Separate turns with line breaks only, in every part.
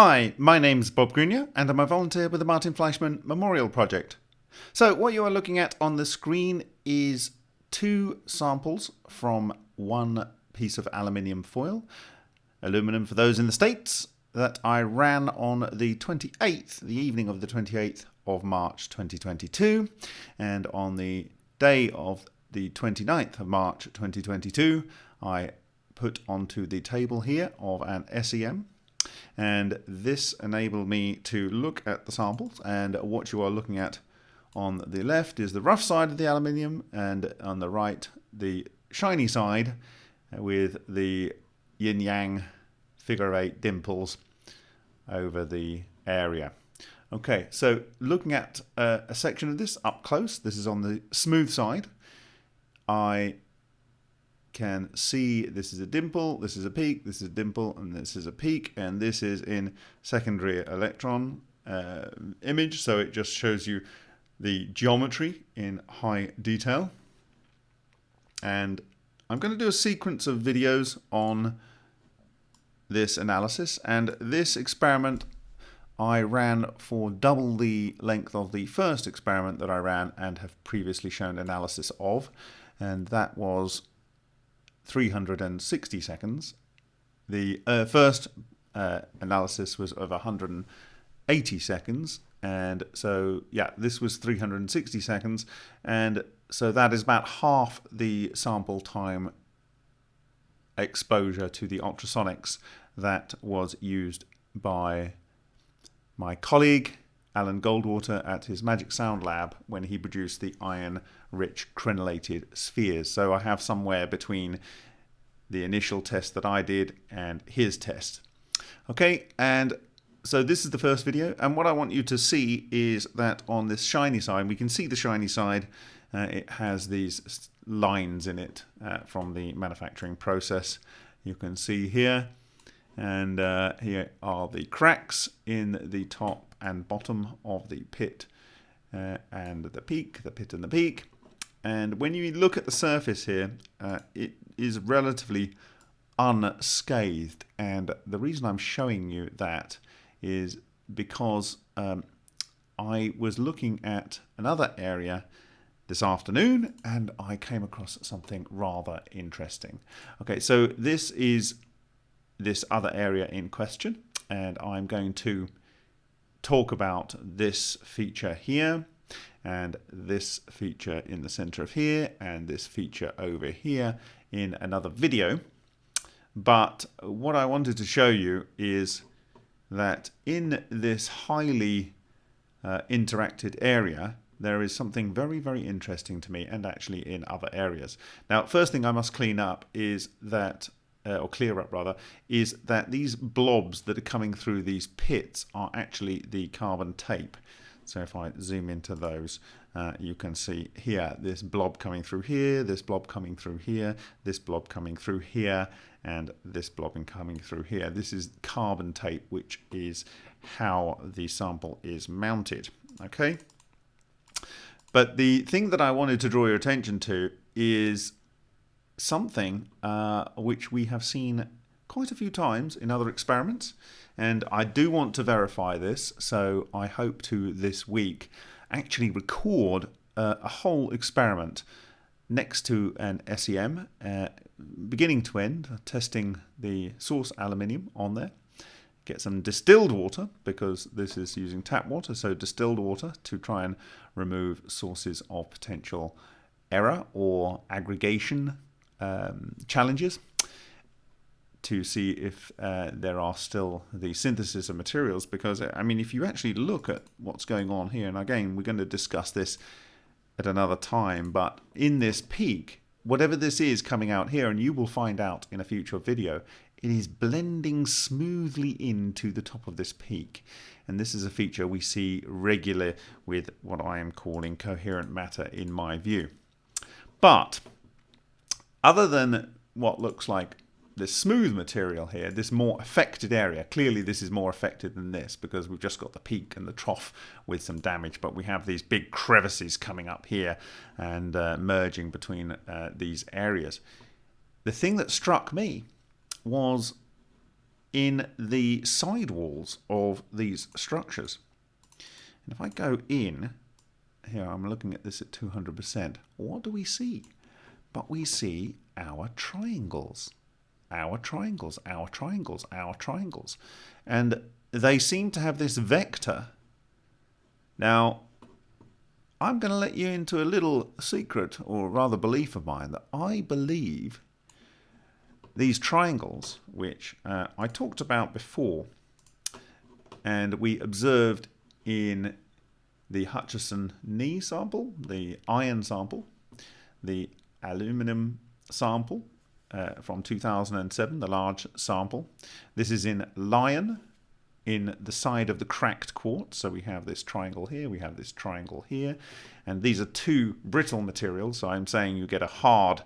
Hi, my name's Bob Greenyer and I'm a volunteer with the Martin Fleischmann Memorial Project. So what you are looking at on the screen is two samples from one piece of aluminium foil, aluminum for those in the States, that I ran on the 28th, the evening of the 28th of March 2022 and on the day of the 29th of March 2022 I put onto the table here of an SEM and this enabled me to look at the samples and what you are looking at on the left is the rough side of the aluminium and on the right the shiny side with the yin yang figure eight dimples over the area. Okay, so looking at uh, a section of this up close, this is on the smooth side. I can see this is a dimple, this is a peak, this is a dimple, and this is a peak, and this is in secondary electron uh, image, so it just shows you the geometry in high detail. And I'm going to do a sequence of videos on this analysis, and this experiment I ran for double the length of the first experiment that I ran and have previously shown analysis of, and that was 360 seconds. The uh, first uh, analysis was of 180 seconds, and so yeah, this was 360 seconds, and so that is about half the sample time exposure to the ultrasonics that was used by my colleague Alan Goldwater at his Magic Sound Lab when he produced the iron rich crenellated spheres. So I have somewhere between the initial test that I did and his test. Okay, and so this is the first video and what I want you to see is that on this shiny side, we can see the shiny side, uh, it has these lines in it uh, from the manufacturing process. You can see here and uh, here are the cracks in the top and bottom of the pit uh, and the peak, the pit and the peak. And when you look at the surface here, uh, it is relatively unscathed. And the reason I'm showing you that is because um, I was looking at another area this afternoon and I came across something rather interesting. Okay, so this is this other area in question and I'm going to talk about this feature here and this feature in the center of here and this feature over here in another video but what I wanted to show you is that in this highly uh, interacted area there is something very very interesting to me and actually in other areas. Now first thing I must clean up is that uh, or clear up rather, is that these blobs that are coming through these pits are actually the carbon tape. So if I zoom into those, uh, you can see here this blob coming through here, this blob coming through here, this blob coming through here, and this blob coming through here. This is carbon tape, which is how the sample is mounted. Okay. But the thing that I wanted to draw your attention to is something uh, which we have seen quite a few times in other experiments and I do want to verify this so I hope to this week actually record uh, a whole experiment next to an SEM uh, beginning to end testing the source aluminium on there. Get some distilled water because this is using tap water so distilled water to try and remove sources of potential error or aggregation um, challenges to see if uh, there are still the synthesis of materials. Because I mean if you actually look at what's going on here and again we're going to discuss this at another time but in this peak whatever this is coming out here and you will find out in a future video it is blending smoothly into the top of this peak. And this is a feature we see regular with what I am calling coherent matter in my view. But other than what looks like this smooth material here, this more affected area, clearly this is more affected than this because we've just got the peak and the trough with some damage, but we have these big crevices coming up here and uh, merging between uh, these areas. The thing that struck me was in the sidewalls of these structures. And if I go in, here I'm looking at this at 200%, what do we see? But we see our triangles. Our triangles, our triangles, our triangles. And they seem to have this vector. Now, I'm going to let you into a little secret, or rather belief of mine, that I believe these triangles, which uh, I talked about before, and we observed in the Hutchison knee sample, the iron sample, the aluminum sample uh, from 2007, the large sample. This is in Lion, in the side of the cracked quartz. So we have this triangle here, we have this triangle here, and these are two brittle materials. So I'm saying you get a hard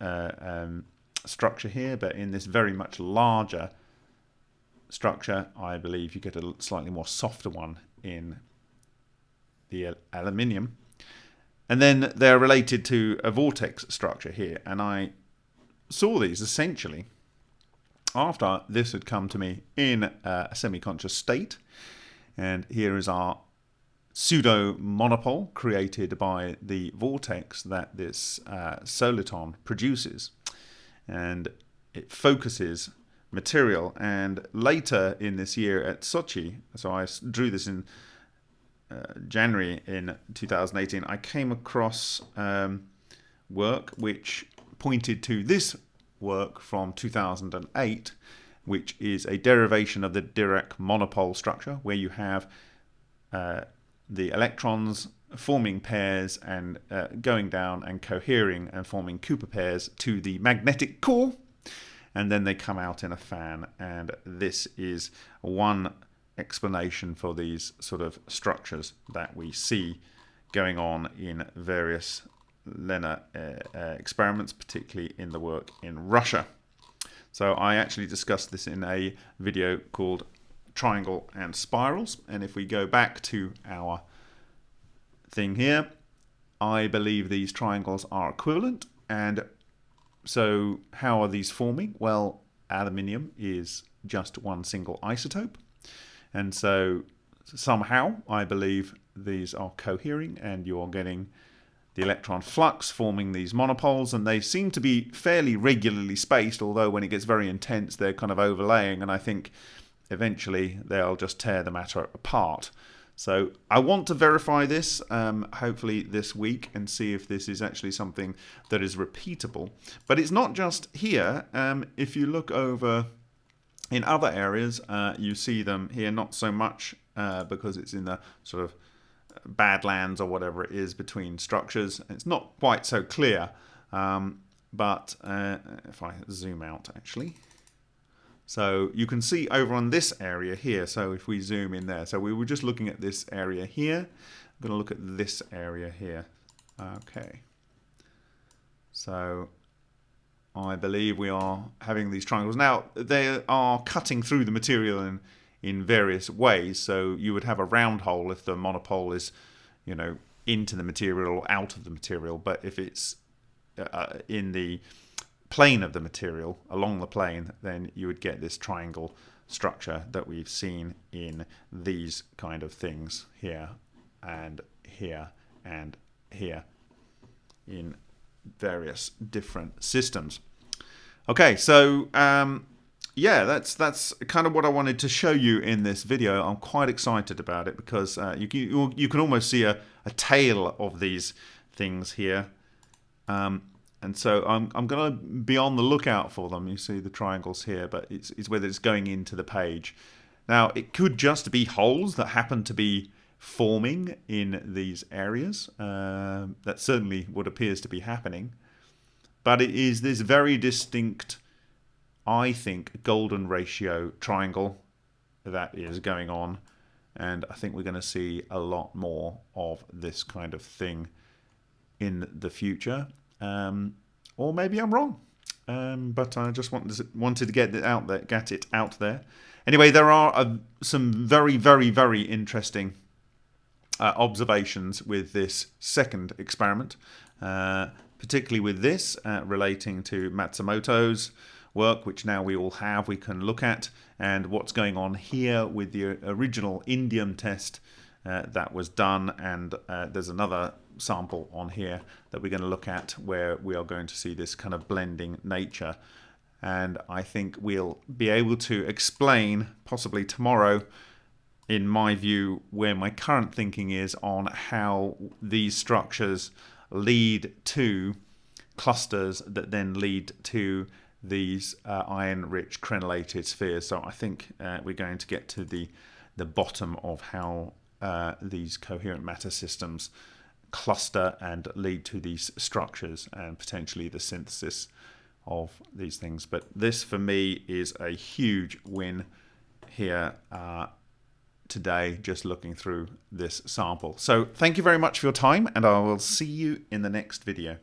uh, um, structure here, but in this very much larger structure, I believe you get a slightly more softer one in the aluminium. And then they're related to a vortex structure here. And I saw these essentially after this had come to me in a semi-conscious state. And here is our pseudo monopole created by the vortex that this uh, soliton produces. And it focuses material. And later in this year at Sochi, so I drew this in uh, January in 2018, I came across um, work which pointed to this work from 2008, which is a derivation of the Dirac monopole structure, where you have uh, the electrons forming pairs and uh, going down and cohering and forming Cooper pairs to the magnetic core, and then they come out in a fan. And this is one explanation for these sort of structures that we see going on in various LENR uh, uh, experiments, particularly in the work in Russia. So I actually discussed this in a video called Triangle and Spirals. And if we go back to our thing here, I believe these triangles are equivalent. And so how are these forming? Well, aluminium is just one single isotope. And so somehow I believe these are cohering and you're getting the electron flux forming these monopoles and they seem to be fairly regularly spaced although when it gets very intense they're kind of overlaying and I think eventually they'll just tear the matter apart. So I want to verify this um, hopefully this week and see if this is actually something that is repeatable. But it's not just here. Um, if you look over in other areas, uh, you see them here not so much uh, because it's in the sort of badlands or whatever it is between structures. It's not quite so clear, um, but uh, if I zoom out actually, so you can see over on this area here, so if we zoom in there, so we were just looking at this area here, I'm going to look at this area here. Okay. So I believe we are having these triangles. Now, they are cutting through the material in in various ways. So you would have a round hole if the monopole is, you know, into the material or out of the material. But if it's uh, in the plane of the material, along the plane, then you would get this triangle structure that we've seen in these kind of things here and here and here in various different systems. Okay, so um, yeah, that's that's kind of what I wanted to show you in this video. I'm quite excited about it because uh, you, you, you can almost see a, a tail of these things here. Um, and so I'm, I'm going to be on the lookout for them. You see the triangles here, but it's, it's whether it's going into the page. Now, it could just be holes that happen to be forming in these areas. Uh, that certainly what appears to be happening. But it is this very distinct I think, golden ratio triangle that is going on. And I think we're going to see a lot more of this kind of thing in the future. Um, or maybe I'm wrong. Um, but I just wanted wanted to get it out there, get it out there. Anyway, there are uh, some very, very, very interesting uh, observations with this second experiment, uh, particularly with this uh, relating to Matsumoto's work, which now we all have, we can look at, and what's going on here with the original indium test uh, that was done. And uh, there's another sample on here that we're going to look at where we are going to see this kind of blending nature. And I think we'll be able to explain, possibly tomorrow, in my view, where my current thinking is on how these structures lead to clusters that then lead to these uh, iron-rich crenellated spheres. So I think uh, we're going to get to the the bottom of how uh, these coherent matter systems cluster and lead to these structures and potentially the synthesis of these things. But this for me is a huge win here uh, today just looking through this sample. So thank you very much for your time and I will see you in the next video.